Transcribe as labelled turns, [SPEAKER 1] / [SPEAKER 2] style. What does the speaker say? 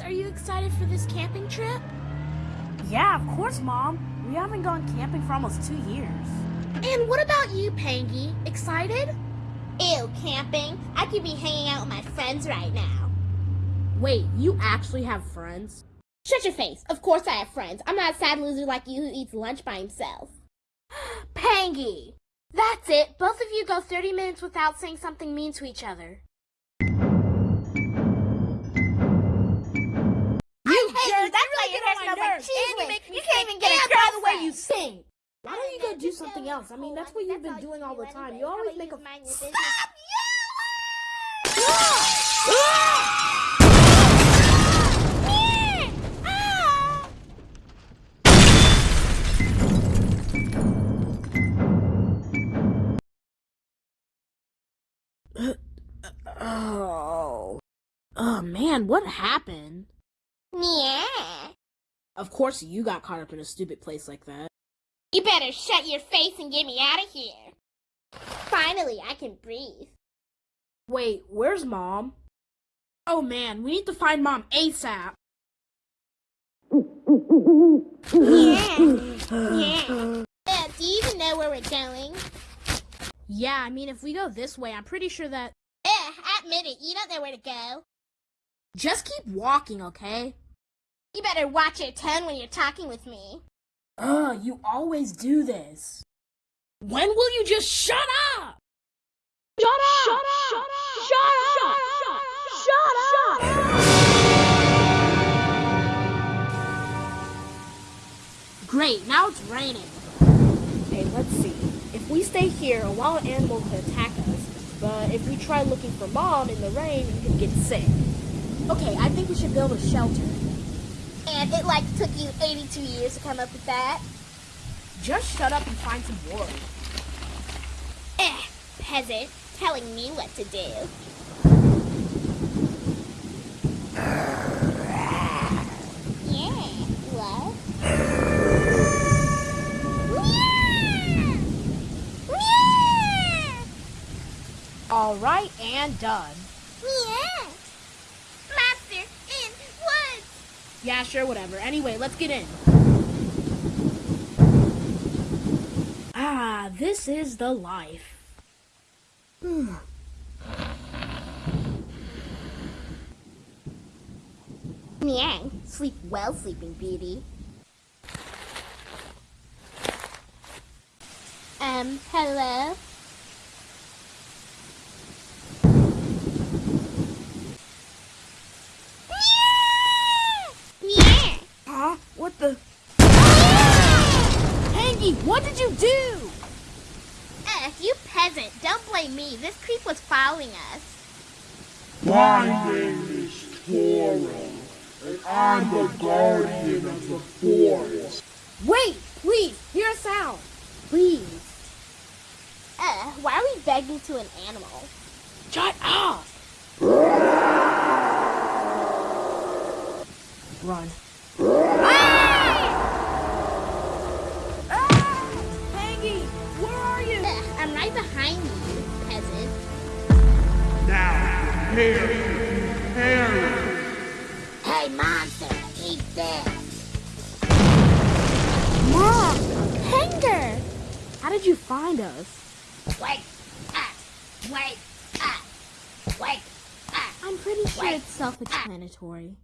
[SPEAKER 1] excited for this camping trip?
[SPEAKER 2] Yeah, of course, Mom. We haven't gone camping for almost two years.
[SPEAKER 1] And what about you, Pangy? Excited?
[SPEAKER 3] Ew, camping. I could be hanging out with my friends right now.
[SPEAKER 1] Wait, you actually have friends?
[SPEAKER 3] Shut your face. Of course I have friends. I'm not a sad loser like you who eats lunch by himself.
[SPEAKER 1] Pangy! That's it. Both of you go 30 minutes without saying something mean to each other.
[SPEAKER 3] Hair smells like whiz. You can't even get a
[SPEAKER 1] by the way you sing. Why don't you go do something else? I mean, that's what you've been doing all the time. You always make a
[SPEAKER 3] Stop
[SPEAKER 1] Oh. Oh man, what happened?
[SPEAKER 3] Yeah.
[SPEAKER 1] Of course you got caught up in a stupid place like that.
[SPEAKER 3] You better shut your face and get me out of here. Finally, I can breathe.
[SPEAKER 1] Wait, where's mom? Oh man, we need to find mom ASAP.
[SPEAKER 3] Yeah. Yeah. Uh, do you even know where we're going?
[SPEAKER 1] Yeah, I mean, if we go this way, I'm pretty sure that.
[SPEAKER 3] Ugh, admit it. You don't know where to go.
[SPEAKER 1] Just keep walking, okay?
[SPEAKER 3] You better watch your tone when you're talking with me.
[SPEAKER 1] Ugh, you always do this. When will you just shut up?
[SPEAKER 2] Shut up! Shut up! Shut up! Shut up! Shut up!
[SPEAKER 1] Great, now it's raining.
[SPEAKER 2] Okay, let's see. If we stay here, a wild animal could attack us. But if we try looking for mom in the rain, we could get sick.
[SPEAKER 1] Okay, I think we should build a shelter.
[SPEAKER 3] And it like took you 82 years to come up with that.
[SPEAKER 1] Just shut up and find some wood.
[SPEAKER 3] Eh, peasant, telling me what to do. Yeah! Meow!
[SPEAKER 2] All right, and done.
[SPEAKER 3] Yeah.
[SPEAKER 1] Yeah, sure, whatever. Anyway, let's get in. Ah, this is the life.
[SPEAKER 3] Meow. Sleep well, sleeping beauty. Um, hello? Meow! Meow!
[SPEAKER 2] Huh? What the?
[SPEAKER 1] Pangy, what did you do?
[SPEAKER 3] Eh, you peasant, don't blame me. This creep was following us.
[SPEAKER 4] My name is Toro, and I'm the guardian of the forest.
[SPEAKER 1] Wait, please, hear a sound. Please.
[SPEAKER 3] Uh, why are we begging to an animal?
[SPEAKER 1] Shut up. Run.
[SPEAKER 3] I'm right behind you, peasant.
[SPEAKER 4] Now prepare to.
[SPEAKER 3] Hey, monster, eat this.
[SPEAKER 1] Mom, Hanger. How did you find us?
[SPEAKER 3] Wake up! Wake up! Wake up!
[SPEAKER 1] I'm pretty sure
[SPEAKER 3] Wait.
[SPEAKER 1] it's self-explanatory.